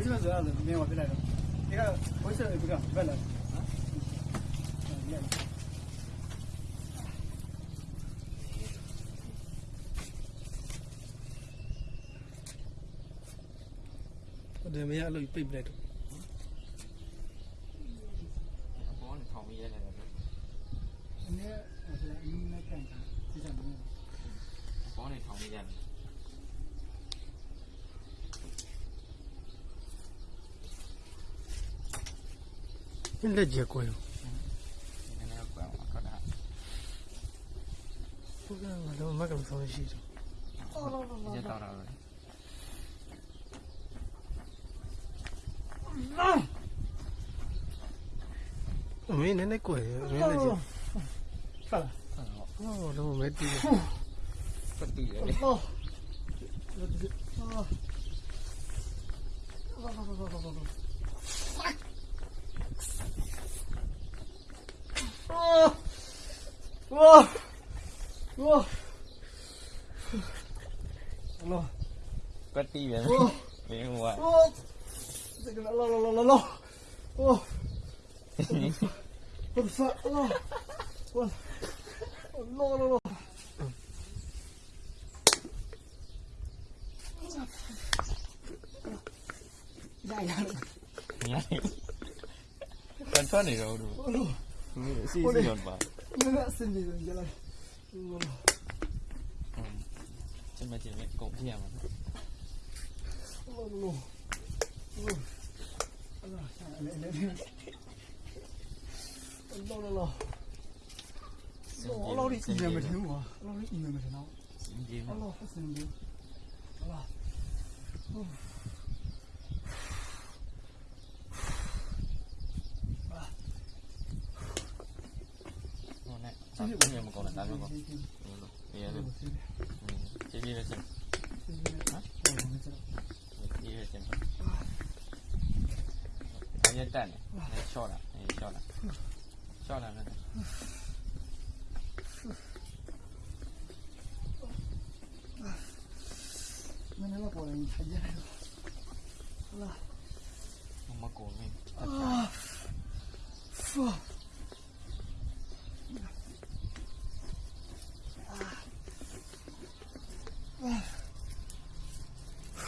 回去了走啊，没有我别来了。你看回去了不干，别来了。တယ်မရလို့ပြိတ်ပြလိုက်တော့ဘောနဲ့ထောင်ရဲနေတယ်ဒီနေ့အဲ့ဒါအင်းနဲ့ကန်တာဒီကနေ့ဘောနဲ့ထောင်ရဲနေတယ် ရတော့တော့ အမေနည်းနည်းကွယ်အမေလက်ကျ ဖတ် ဟောတော့မဲတီး ပတ်တူရတယ် ဟော Whoa. Whoa. Whoa. Alo. Có tí vậy. Miệng ngoài. Whoa. Lo lo lo lo lo. Whoa. What the fuck? Lo. What? Lo lo lo. Dài dài. Dài. Con thoát này đâu được. Sinsiyon pa. Sinsiyon jalan. Chân mà chỉ mẹ cổng kia mà. Lâu lâu lâu. Lâu lâu đi chỉ mẹ mày thấy mà. Lâu đi chỉ mẹ mày thấy nào. Xin gì mà. Lâu xin gì. Lâu. 你不要那么搞了，大。嗯，这里的是，啊？嗯，这里的。啊，带，你也笑了，你也笑了，笑了是吧？那，你过来？你看见了？好，那么搞。啊，操！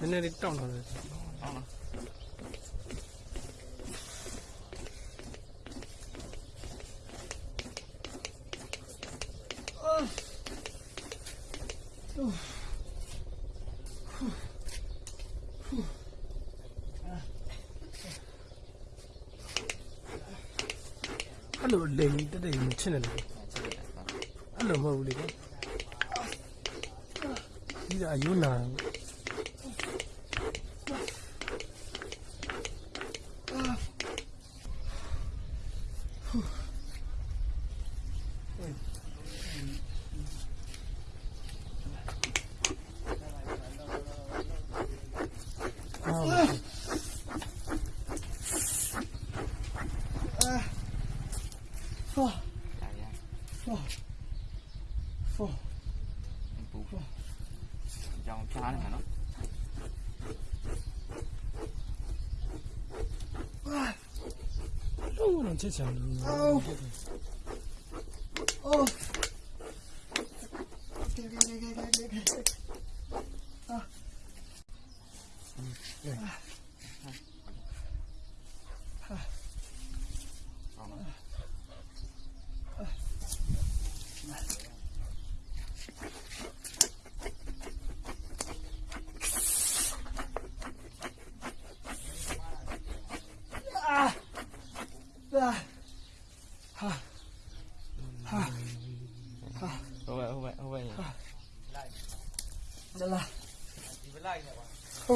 နဲ့ မင်းလည်းပေါ်နေထိုင်ကြတယ်လား မကောင်းဘူး အာဖူ အဲ့လန်ကြားတဲ့ပူပူဆိုး နည်းနည်းလေးတောင်းတော့တယ် ဟုတ်လား အဲ့လိုလိမ်တက်တက်မချစ်နေတယ်အဲ့လိုမဟုတ်ဘူးလေဒီကအယူနာ ဖူ 哦，哎呀，哦，哦，进步，让开嘛，喏。哎，怎么弄这些啊？哦，哦。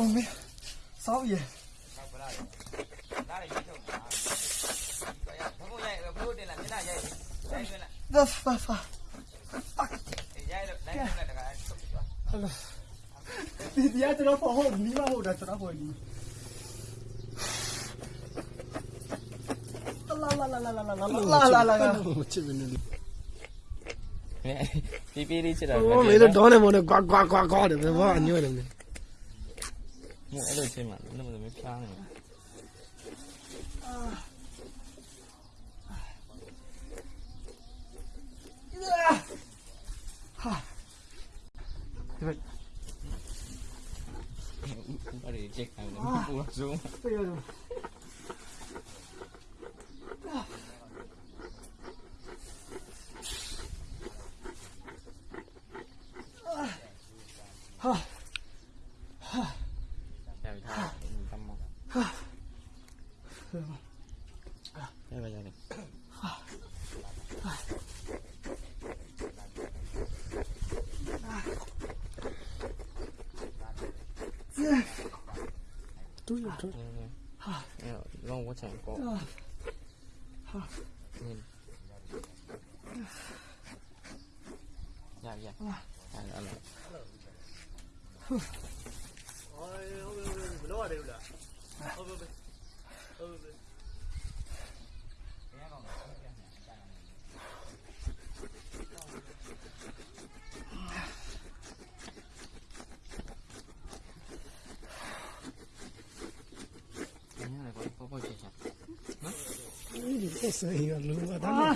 không biết sót gì Đó, phải, phải. Thì giá cho nó phổ hồn ní mà hồn là cho nó hồi ní La la la la la la la la la la la Pipi đi chứ đâu Ôi mấy đứa đó này mà nó quá quá quá quá được Nó vô ăn như vậy もうエロいテーマでもめっちゃあるようわはあやばい Bare sjekk her. Det gjør du. Ah. 对呀这，哎呀，让我捡一个，好，嗯，呀呀，来来来，呼，哎，不不不，不聊这个了，哎，不不不，不不不。是一个如何打？